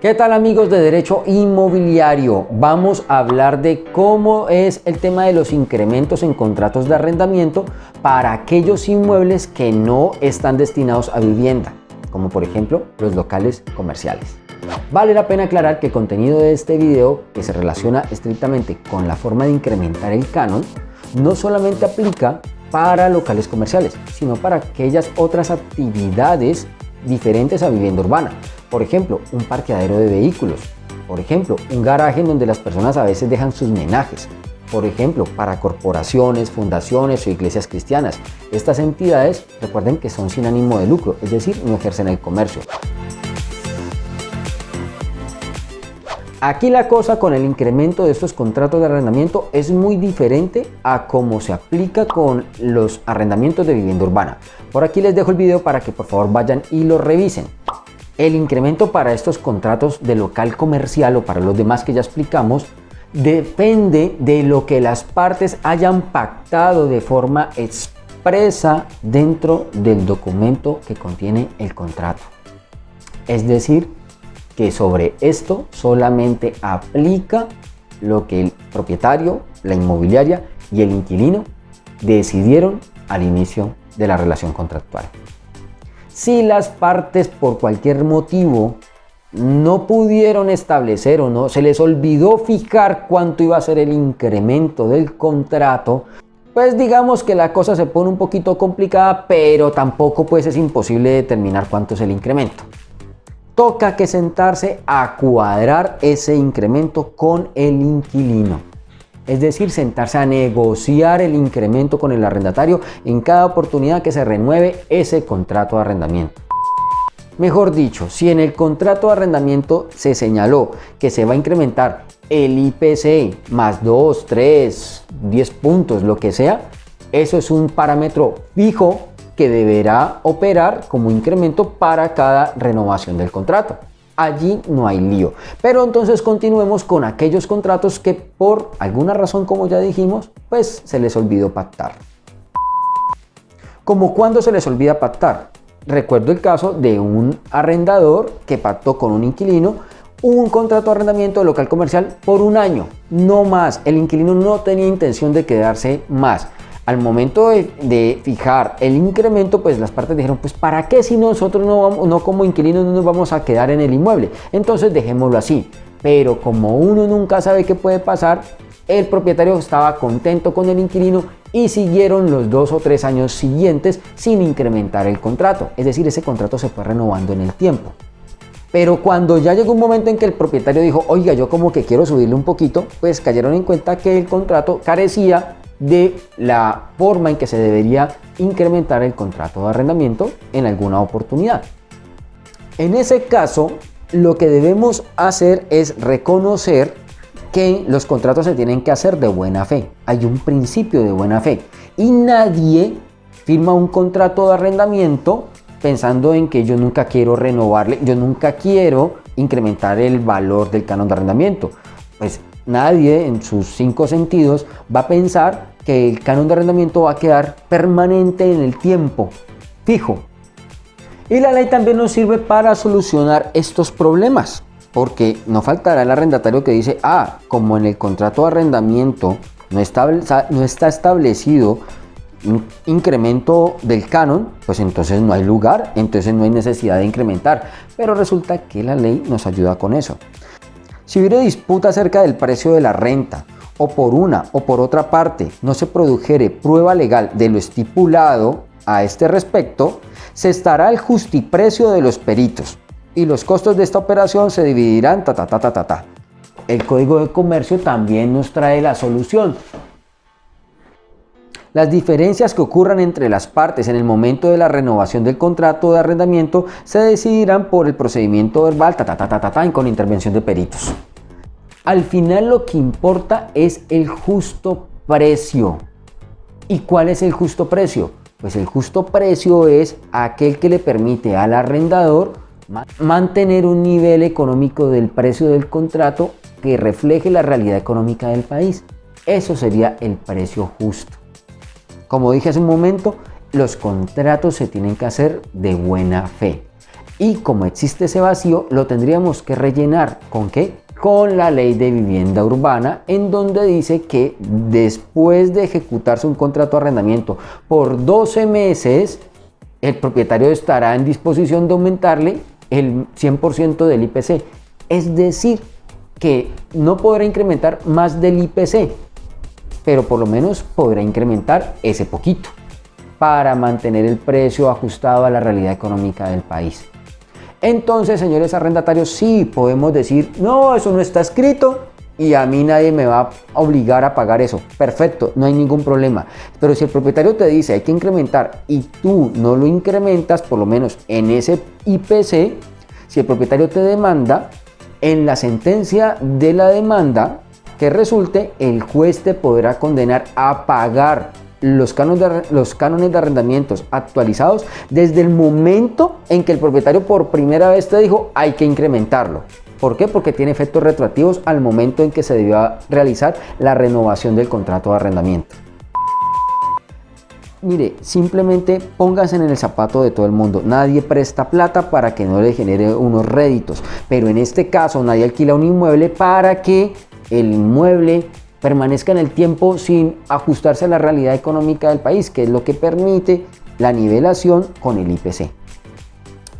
¿Qué tal amigos de Derecho Inmobiliario? Vamos a hablar de cómo es el tema de los incrementos en contratos de arrendamiento para aquellos inmuebles que no están destinados a vivienda, como por ejemplo los locales comerciales. Vale la pena aclarar que el contenido de este video, que se relaciona estrictamente con la forma de incrementar el canon, no solamente aplica para locales comerciales, sino para aquellas otras actividades diferentes a vivienda urbana, por ejemplo, un parqueadero de vehículos. Por ejemplo, un garaje en donde las personas a veces dejan sus menajes. Por ejemplo, para corporaciones, fundaciones o iglesias cristianas. Estas entidades, recuerden que son sin ánimo de lucro, es decir, no ejercen el comercio. Aquí la cosa con el incremento de estos contratos de arrendamiento es muy diferente a cómo se aplica con los arrendamientos de vivienda urbana. Por aquí les dejo el video para que por favor vayan y lo revisen. El incremento para estos contratos de local comercial o para los demás que ya explicamos depende de lo que las partes hayan pactado de forma expresa dentro del documento que contiene el contrato. Es decir, que sobre esto solamente aplica lo que el propietario, la inmobiliaria y el inquilino decidieron al inicio de la relación contractual. Si las partes por cualquier motivo no pudieron establecer o no se les olvidó fijar cuánto iba a ser el incremento del contrato, pues digamos que la cosa se pone un poquito complicada, pero tampoco pues es imposible determinar cuánto es el incremento. Toca que sentarse a cuadrar ese incremento con el inquilino es decir, sentarse a negociar el incremento con el arrendatario en cada oportunidad que se renueve ese contrato de arrendamiento. Mejor dicho, si en el contrato de arrendamiento se señaló que se va a incrementar el IPC más 2, 3, 10 puntos, lo que sea, eso es un parámetro fijo que deberá operar como incremento para cada renovación del contrato allí no hay lío. Pero entonces continuemos con aquellos contratos que por alguna razón, como ya dijimos, pues se les olvidó pactar. ¿Como cuando se les olvida pactar? Recuerdo el caso de un arrendador que pactó con un inquilino un contrato de arrendamiento de local comercial por un año, no más. El inquilino no tenía intención de quedarse más al momento de, fijar el incremento, pues las partes dijeron, pues ¿para qué si nosotros no, vamos, no como inquilinos no nos vamos a quedar en el inmueble? Entonces dejémoslo así. Pero como uno nunca sabe qué puede pasar, el propietario estaba contento con el inquilino y siguieron los dos o tres años siguientes sin incrementar el contrato. Es decir, ese contrato se fue renovando en el tiempo. Pero cuando ya llegó un momento en que el propietario dijo, oiga, yo como que quiero subirle un poquito, pues cayeron en cuenta que el contrato carecía de la forma en que se debería incrementar el contrato de arrendamiento en alguna oportunidad. En ese caso, lo que debemos hacer es reconocer que los contratos se tienen que hacer de buena fe. Hay un principio de buena fe y nadie firma un contrato de arrendamiento pensando en que yo nunca quiero renovarle, yo nunca quiero incrementar el valor del canon de arrendamiento. Pues nadie en sus cinco sentidos va a pensar que el canon de arrendamiento va a quedar permanente en el tiempo, fijo. Y la ley también nos sirve para solucionar estos problemas, porque no faltará el arrendatario que dice, ah, como en el contrato de arrendamiento no está, no está establecido un incremento del canon, pues entonces no hay lugar, entonces no hay necesidad de incrementar. Pero resulta que la ley nos ayuda con eso. Si hubiera disputa acerca del precio de la renta o por una o por otra parte no se produjere prueba legal de lo estipulado a este respecto, se estará el justiprecio de los peritos y los costos de esta operación se dividirán ta ta ta ta ta ta. El Código de Comercio también nos trae la solución. Las diferencias que ocurran entre las partes en el momento de la renovación del contrato de arrendamiento se decidirán por el procedimiento verbal ta, ta, ta, ta, ta, con intervención de peritos. Al final lo que importa es el justo precio. ¿Y cuál es el justo precio? Pues el justo precio es aquel que le permite al arrendador mantener un nivel económico del precio del contrato que refleje la realidad económica del país. Eso sería el precio justo. Como dije hace un momento, los contratos se tienen que hacer de buena fe. Y como existe ese vacío, lo tendríamos que rellenar con qué? Con la ley de vivienda urbana, en donde dice que después de ejecutarse un contrato de arrendamiento por 12 meses, el propietario estará en disposición de aumentarle el 100% del IPC. Es decir, que no podrá incrementar más del IPC, pero por lo menos podrá incrementar ese poquito para mantener el precio ajustado a la realidad económica del país. Entonces, señores arrendatarios, sí podemos decir, no, eso no está escrito y a mí nadie me va a obligar a pagar eso. Perfecto, no hay ningún problema. Pero si el propietario te dice hay que incrementar y tú no lo incrementas, por lo menos en ese IPC, si el propietario te demanda, en la sentencia de la demanda que resulte, el juez te podrá condenar a pagar los cánones, de, arrendamientos actualizados desde el momento en que el propietario por primera vez te dijo hay que incrementarlo. ¿Por qué? Porque tiene efectos retroactivos al momento en que se debió realizar la renovación del contrato de arrendamiento. Mire, simplemente pónganse en el zapato de todo el mundo. Nadie presta plata para que no le genere unos réditos. Pero en este caso nadie alquila un inmueble para que el inmueble permanezca en el tiempo sin ajustarse a la realidad económica del país, que es lo que permite la nivelación con el IPC.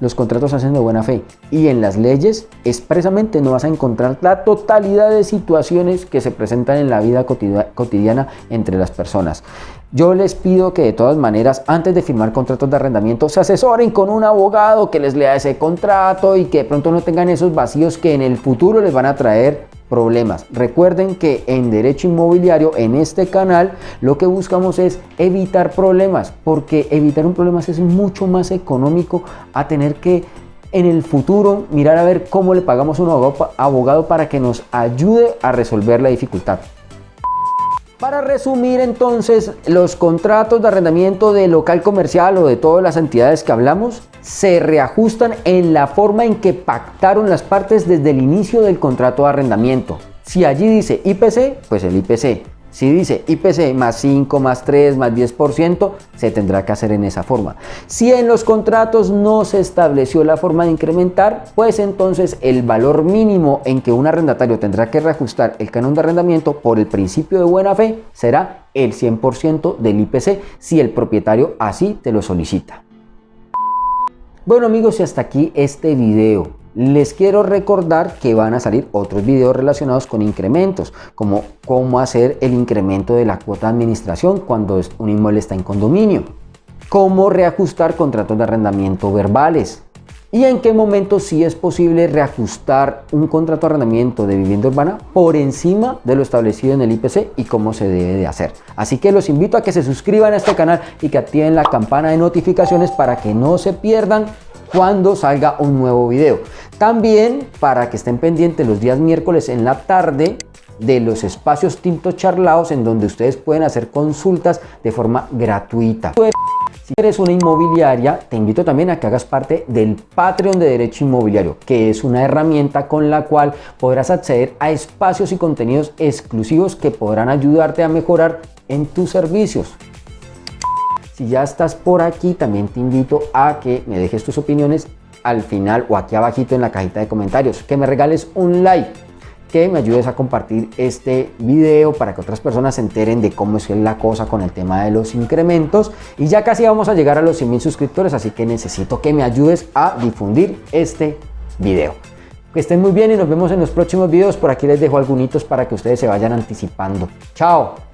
Los contratos hacen de buena fe y en las leyes expresamente no vas a encontrar la totalidad de situaciones que se presentan en la vida cotidiana entre las personas. Yo les pido que de todas maneras, antes de firmar contratos de arrendamiento, se asesoren con un abogado que les lea ese contrato y que de pronto no tengan esos vacíos que en el futuro les van a traer problemas. Recuerden que en derecho inmobiliario, en este canal, lo que buscamos es evitar problemas, porque evitar un problema es mucho más económico a tener que en el futuro mirar a ver cómo le pagamos a un abogado para que nos ayude a resolver la dificultad. Para resumir entonces, los contratos de arrendamiento de local comercial o de todas las entidades que hablamos se reajustan en la forma en que pactaron las partes desde el inicio del contrato de arrendamiento. Si allí dice IPC, pues el IPC. Si dice IPC más 5, más 3, más 10%, se tendrá que hacer en esa forma. Si en los contratos no se estableció la forma de incrementar, pues entonces el valor mínimo en que un arrendatario tendrá que reajustar el canon de arrendamiento por el principio de buena fe será el 100% del IPC si el propietario así te lo solicita. Bueno amigos y hasta aquí este video. Les quiero recordar que van a salir otros videos relacionados con incrementos, como cómo hacer el incremento de la cuota de administración cuando un inmueble está en condominio, cómo reajustar contratos de arrendamiento verbales y en qué momento sí es posible reajustar un contrato de arrendamiento de vivienda urbana por encima de lo establecido en el IPC y cómo se debe de hacer. Así que los invito a que se suscriban a este canal y que activen la campana de notificaciones para que no se pierdan cuando salga un nuevo video. También para que estén pendientes los días miércoles en la tarde de los espacios tintos charlados en donde ustedes pueden hacer consultas de forma gratuita. Si eres una inmobiliaria, te invito también a que hagas parte del Patreon de Derecho Inmobiliario, que es una herramienta con la cual podrás acceder a espacios y contenidos exclusivos que podrán ayudarte a mejorar en tus servicios. Si ya estás por aquí, también te invito a que me dejes tus opiniones al final o aquí abajito en la cajita de comentarios, que me regales un like, que me ayudes a compartir este video para que otras personas se enteren de cómo es la cosa con el tema de los incrementos y ya casi vamos a llegar a los 100 mil suscriptores, así que necesito que me ayudes a difundir este video. Que estén muy bien y nos vemos en los próximos videos. Por aquí les dejo algunos para que ustedes se vayan anticipando. ¡Chao!